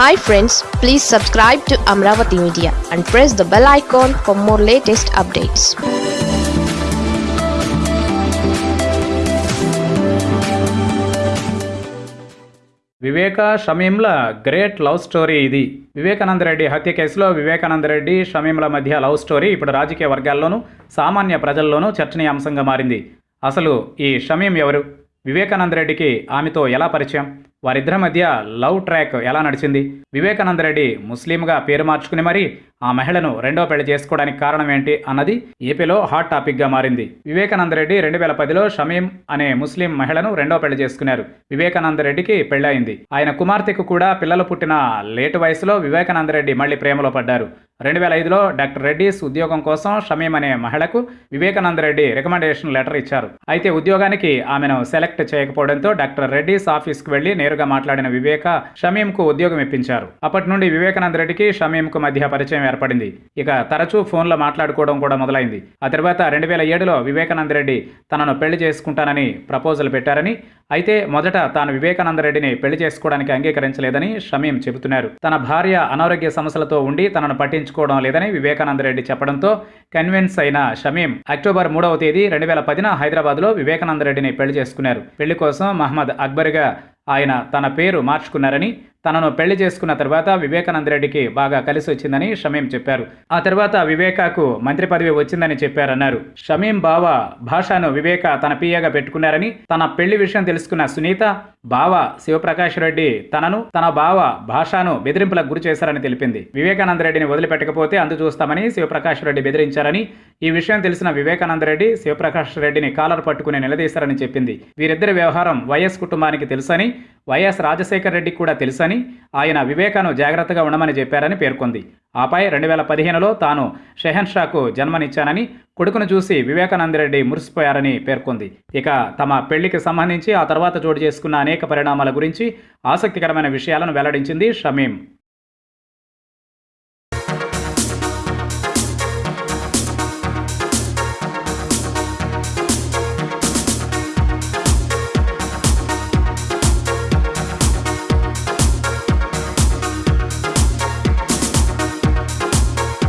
Hi friends please subscribe to Amaravati media and press the bell icon for more latest updates Viveka షమీంల great love story ఇది. వివేకానంద రెడ్డి హత్య కేసులో వివేకానంద రెడ్డి షమీంల మధ్య love story ఇప్పుడు రాజకీయ వర్గాల్లోనూ సామాన్య ప్రజల్లోనూ చర్చనీయాంశంగా మారింది. అసలు ఈ షమీం ఎవరు? వివేకానంద రెడ్డికి ఆమెతో ఎలా పరిచయం? వారిద్దరి మధ్య లవ్ ట్రాక్ ఎలా నడిచింది? వివేకానంద రెడ్డి ముస్లింగా పేరు మార్చుకుని మరీ ఆ మహిళను రెండో పెళ్ళి చేసుకోవడానికి కారణం ఏంటి అన్నది ఏపీలో హాట్ టాపిక్గా మారింది. వివేకానంద రెడ్డి రెండు వేల పదిలో షమీం అనే ముస్లిం మహిళను రెండో పెళ్ళి చేసుకున్నారు. వివేకానంద రెడ్డికి పెళ్ళయింది. ఆయన కుమార్తెకు కూడా పిల్లలు పుట్టిన లేటు వయసులో వివేకానంద రెడ్డి మళ్ళీ ప్రేమలో పడ్డారు. రెండు వేల ఐదులో డాక్టర్ రెడ్డిస్ ఉద్యోగం కోసం షమీం అనే మహిళకు వివేకానంద రెడ్డి రికమెండేషన్ లెటర్ ఇచ్చారు. అయితే ఉద్యోగానికి ఆమెను సెలెక్ట్ చేయకపోవడంతో డాక్టర్ రెడ్డిస్ ఆఫీస్కి వెళ్ళి నేరుగా మాట్లాడిన వివేక షమీంకు ఉద్యోగం ఇప్పించారు. అప్పటి నుండి వివేకానంద రెడ్డికి షమీంకు మధ్య పరిచయం ఏర్పడింది. ఇక తరచూ ఫోన్లో మాట్లాడుకోవడం కూడా మొదలైంది. ఆ తర్వాత రెండు వేల ఏడులో వివేకానంద రెడ్డి తనను పెళ్ళి చేసుకుంటానని ప్రపోజల్ పెట్టారని అయితే మొదట తాను వివేకానంద రెడ్డిని పెళ్ళి చేసుకోవడానికి అంగీకరించలేదని షమీం చెబుతున్నారు. తన భార్య అనారోగ్య సమస్యలతో ఉండి తనను పట్టించుకోవడం లేదని వివేకానంద రెడ్డి చెప్పడంతో కన్విన్స్ అయిన షమీం అక్టోబర్ మూడవ తేదీ రెండు వేల పదిన హైదరాబాద్లో వివేకానంద రెడ్డిని పెళ్ళి చేసుకున్నారు. పెళ్ళి కోసం మహమ్మద్ అక్బర్గా ఆయన తన పేరు మార్చుకున్నారని తనను పెళ్ళి చేసుకున్న తర్వాత వివేకానంద రెడ్డికి బాగా కలిసి వచ్చిందని షమీం చెప్పారు. ఆ తర్వాత వివేకాకు మంత్రి పదవి వచ్చిందని చెప్పారన్నారు. షమీం బావ భాషను వివేక తన పియ్యగా పెట్టుకున్నారని తన పెళ్ళి విషయం తెలుసుకున్న సునీత బావ శివప్రకాష్ రెడ్డి తనను తన బావ భాషను బెదిరింపులకు గురి చేశారని తెలిపింది. వివేకానంద రెడ్డిని వదిలిపెట్టకపోతే అందు చూస్తామని శివప్రకాష్ రెడ్డి బెదిరించారని ఈ విషయం తెలిసిన వివేకానంద రెడ్డి శివప్రకాష్ రెడ్డిని కాలర్ పట్టుకుని నిలదీశారని చెప్పింది. వీరిద్దరి వ్యవహారం వైఎస్ కుటుంబానికి తెలుసని వైఎస్ రాజశేఖర్ రెడ్డికి కూడా తెలుసని ఆయన వివేకాను జాగ్రత్తగా ఉండమని చెప్పారని పేర్కొంది. ఆపై రెండు వేల పదిహేనులో తాను షెహన్షాకు జన్మనిచ్చానని కొడుకును చూసి వివేకానంద రెడ్డి మురిసిపోయారని పేర్కొంది. ఇక తమ పెళ్ళికి సంబంధించి ఆ తర్వాత చోటు చేసుకున్న అనేక పరిణామాల గురించి ఆసక్తికరమైన విషయాలను వెల్లడించింది షమీం.